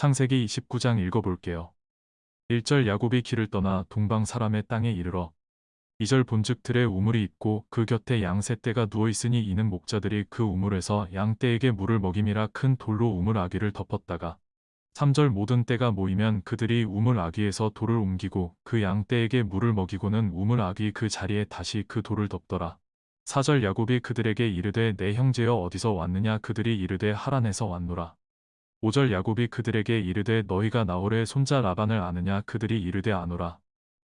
창세기 29장 읽어볼게요. 1절 야곱이 길을 떠나 동방 사람의 땅에 이르러 2절 본즉 들에 우물이 있고 그 곁에 양세 떼가 누워 있으니 이는 목자들이 그 우물에서 양 떼에게 물을 먹임이라 큰 돌로 우물 아귀를 덮었다가 3절 모든 떼가 모이면 그들이 우물 아귀에서 돌을 옮기고 그 양 떼에게 물을 먹이고는 우물 아귀 그 자리에 다시 그 돌을 덮더라. 4절 야곱이 그들에게 이르되 내 형제여 어디서 왔느냐 그들이 이르되 하란에서 왔노라. 5절 야곱이 그들에게 이르되 너희가 나홀의 손자 라반을 아느냐 그들이 이르되 아노라.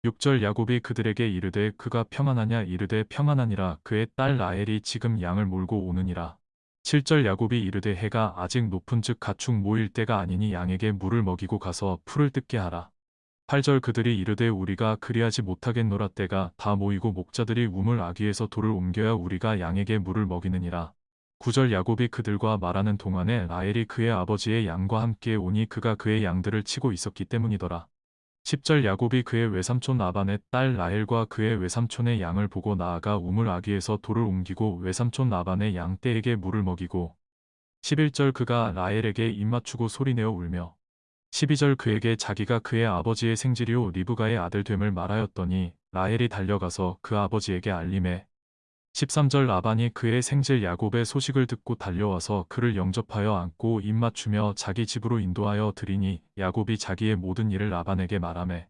6절 야곱이 그들에게 이르되 그가 평안하냐 이르되 평안하니라 그의 딸 라헬이 지금 양을 몰고 오느니라. 7절 야곱이 이르되 해가 아직 높은 즉 가축 모일 때가 아니니 양에게 물을 먹이고 가서 풀을 뜯게 하라. 8절 그들이 이르되 우리가 그리하지 못하겠노라 때가 다 모이고 목자들이 우물 아귀에서 돌을 옮겨야 우리가 양에게 물을 먹이느니라. 9절 야곱이 그들과 말하는 동안에 라헬이 그의 아버지의 양과 함께 오니 그가 그의 양들을 치고 있었기 때문이더라. 10절 야곱이 그의 외삼촌 라반의 딸 라헬과 그의 외삼촌의 양을 보고 나아가 우물 아귀에서 돌을 옮기고 외삼촌 라반의 양 떼에게 물을 먹이고 11절 그가 라헬에게 입맞추고 소리내어 울며 12절 그에게 자기가 그의 아버지의 생지리오 리브가의 아들 됨을 말하였더니 라헬이 달려가서 그 아버지에게 알림해 13절 라반이 그의 생질 야곱의 소식을 듣고 달려와서 그를 영접하여 안고 입맞추며 자기 집으로 인도하여 드리니 야곱이 자기의 모든 일을 라반에게 말하매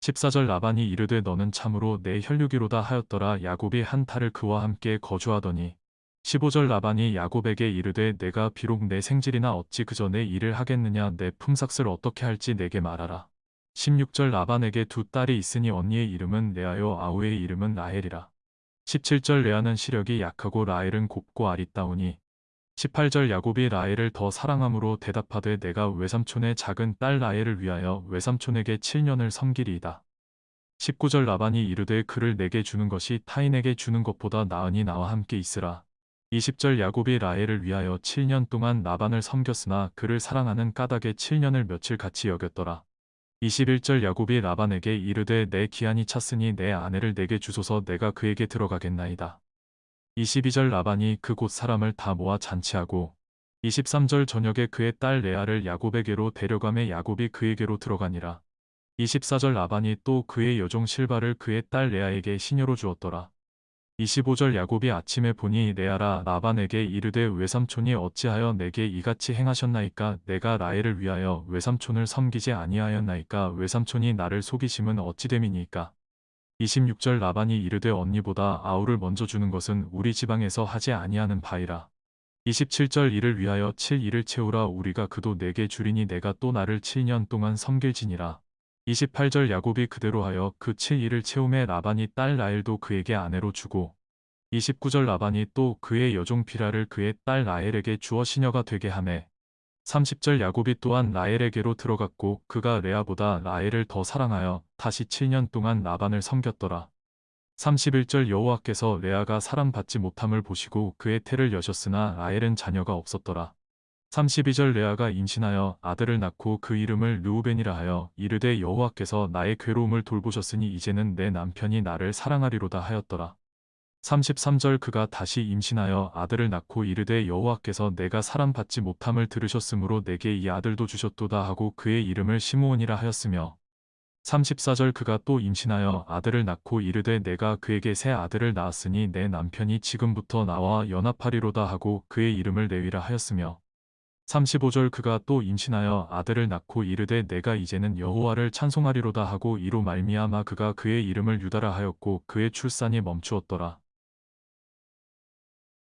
14절 라반이 이르되 너는 참으로 내 혈육이로다 하였더라. 야곱이 한 탈을 그와 함께 거주하더니 15절 라반이 야곱에게 이르되 내가 비록 내 생질이나 어찌 그저 내 일을 하겠느냐. 내 품삯을 어떻게 할지 내게 말하라. 16절 라반에게 두 딸이 있으니 언니의 이름은 레아요 아우의 이름은 라헬이라 17절 레아는 시력이 약하고 라헬은 곱고 아리따우니 18절 야곱이 라헬을 더 사랑함으로 대답하되 내가 외삼촌의 작은 딸 라헬을 위하여 외삼촌에게 7년을 섬기리이다. 19절 라반이 이르되 그를 내게 주는 것이 타인에게 주는 것보다 나으니 나와 함께 있으라. 20절 야곱이 라헬을 위하여 7년 동안 라반을 섬겼으나 그를 사랑하는 까닭에 7년을 며칠 같이 여겼더라. 21절 야곱이 라반에게 이르되 내 기한이 찼으니 내 아내를 내게 주소서 내가 그에게 들어가겠나이다. 22절 라반이 그곳 사람을 다 모아 잔치하고 23절 저녁에 그의 딸 레아를 야곱에게로 데려가매 야곱이 그에게로 들어가니라. 24절 라반이 또 그의 여종 실바를 그의 딸 레아에게 시녀로 주었더라. 25절 야곱이 아침에 보니 레아라 라반에게 이르되 외삼촌이 어찌하여 내게 이같이 행하셨나이까? 내가 라헬을 위하여 외삼촌을 섬기지 아니하였나이까? 외삼촌이 나를 속이심은 어찌 됨이니까? 26절 라반이 이르되 언니보다 아우를 먼저 주는 것은 우리 지방에서 하지 아니하는 바이라. 27절 이를 위하여 7일을 채우라. 우리가 그도 네게 주리니 네가 또 나를 7년 동안 섬길지니라 28절 야곱이 그대로 하여 그 7일을 채우매 라반이 딸 라헬도 그에게 아내로 주고 29절 라반이 또 그의 여종 비라를 그의 딸 라헬에게 주어 시녀가 되게 하매 30절 야곱이 또한 라헬에게로 들어갔고 그가 레아보다 라헬을 더 사랑하여 다시 7년 동안 라반을 섬겼더라. 31절 여호와께서 레아가 사랑받지 못함을 보시고 그의 태를 여셨으나 라헬은 자녀가 없었더라. 32절 레아가 임신하여 아들을 낳고 그 이름을 르우벤이라 하여 이르되 여호와께서 나의 괴로움을 돌보셨으니 이제는 내 남편이 나를 사랑하리로다 하였더라. 33절 그가 다시 임신하여 아들을 낳고 이르되 여호와께서 내가 사랑받지 못함을 들으셨으므로 내게 이 아들도 주셨도다 하고 그의 이름을 시므온이라 하였으며 34절 그가 또 임신하여 아들을 낳고 이르되 내가 그에게 새 아들을 낳았으니 내 남편이 지금부터 나와 연합하리로다 하고 그의 이름을 레위라 하였으며 35절 그가 또 임신하여 아들을 낳고 이르되 내가 이제는 여호와를 찬송하리로다 하고 이로 말미암아 그가 그의 이름을 유다라 하였고 그의 출산이 멈추었더라.